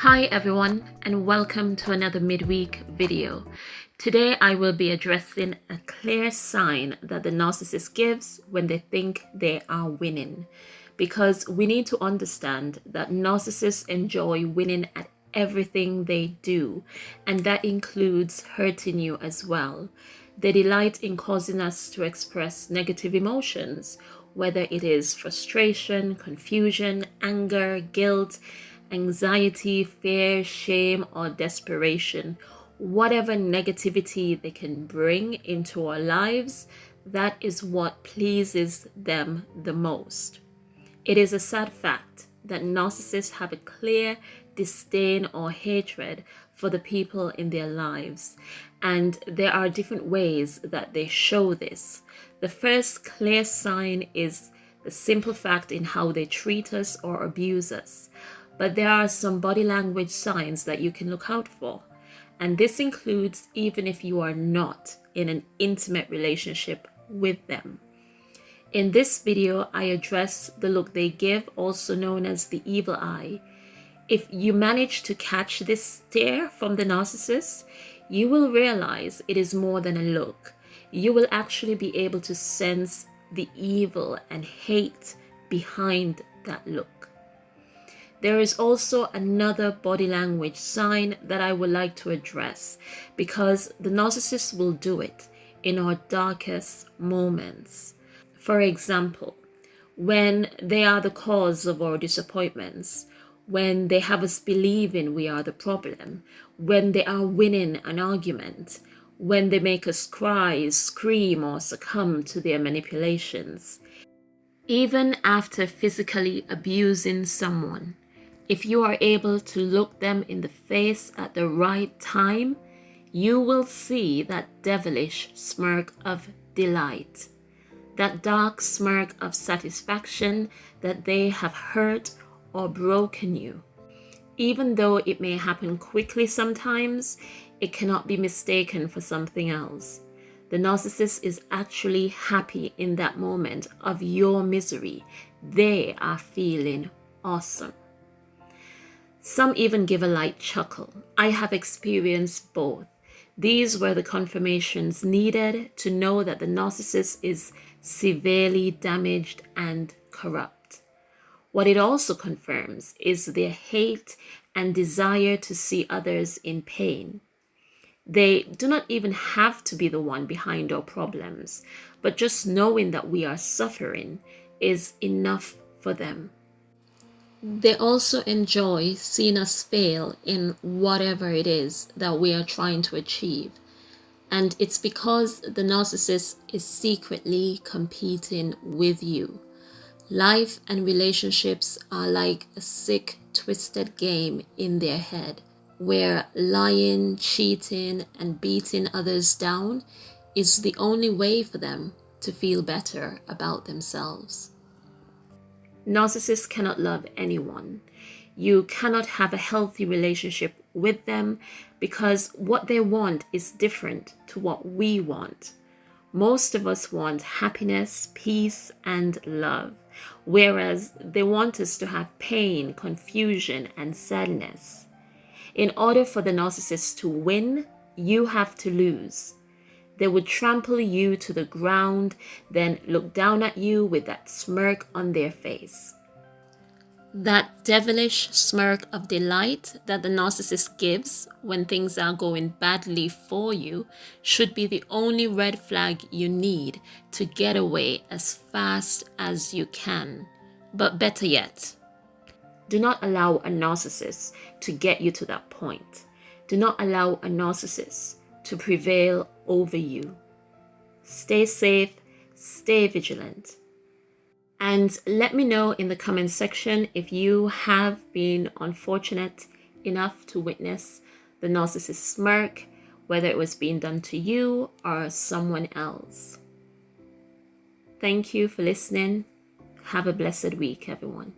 Hi everyone and welcome to another midweek video. Today I will be addressing a clear sign that the narcissist gives when they think they are winning. Because we need to understand that narcissists enjoy winning at everything they do and that includes hurting you as well. They delight in causing us to express negative emotions, whether it is frustration, confusion, anger, guilt, anxiety, fear, shame, or desperation, whatever negativity they can bring into our lives, that is what pleases them the most. It is a sad fact that narcissists have a clear disdain or hatred for the people in their lives, and there are different ways that they show this. The first clear sign is the simple fact in how they treat us or abuse us but there are some body language signs that you can look out for. And this includes even if you are not in an intimate relationship with them. In this video, I address the look they give, also known as the evil eye. If you manage to catch this stare from the narcissist, you will realize it is more than a look. You will actually be able to sense the evil and hate behind that look. There is also another body language sign that I would like to address because the narcissist will do it in our darkest moments. For example, when they are the cause of our disappointments, when they have us believing we are the problem, when they are winning an argument, when they make us cry, scream, or succumb to their manipulations. Even after physically abusing someone, if you are able to look them in the face at the right time, you will see that devilish smirk of delight, that dark smirk of satisfaction that they have hurt or broken you. Even though it may happen quickly sometimes, it cannot be mistaken for something else. The narcissist is actually happy in that moment of your misery. They are feeling awesome. Some even give a light chuckle. I have experienced both. These were the confirmations needed to know that the narcissist is severely damaged and corrupt. What it also confirms is their hate and desire to see others in pain. They do not even have to be the one behind our problems, but just knowing that we are suffering is enough for them. They also enjoy seeing us fail in whatever it is that we are trying to achieve. And it's because the narcissist is secretly competing with you. Life and relationships are like a sick, twisted game in their head where lying, cheating, and beating others down is the only way for them to feel better about themselves. Narcissists cannot love anyone. You cannot have a healthy relationship with them because what they want is different to what we want. Most of us want happiness, peace, and love, whereas they want us to have pain, confusion, and sadness. In order for the narcissist to win, you have to lose. They would trample you to the ground, then look down at you with that smirk on their face. That devilish smirk of delight that the narcissist gives when things are going badly for you should be the only red flag you need to get away as fast as you can. But better yet, do not allow a narcissist to get you to that point. Do not allow a narcissist to prevail over you. Stay safe, stay vigilant. And let me know in the comment section if you have been unfortunate enough to witness the narcissist smirk, whether it was being done to you or someone else. Thank you for listening. Have a blessed week, everyone.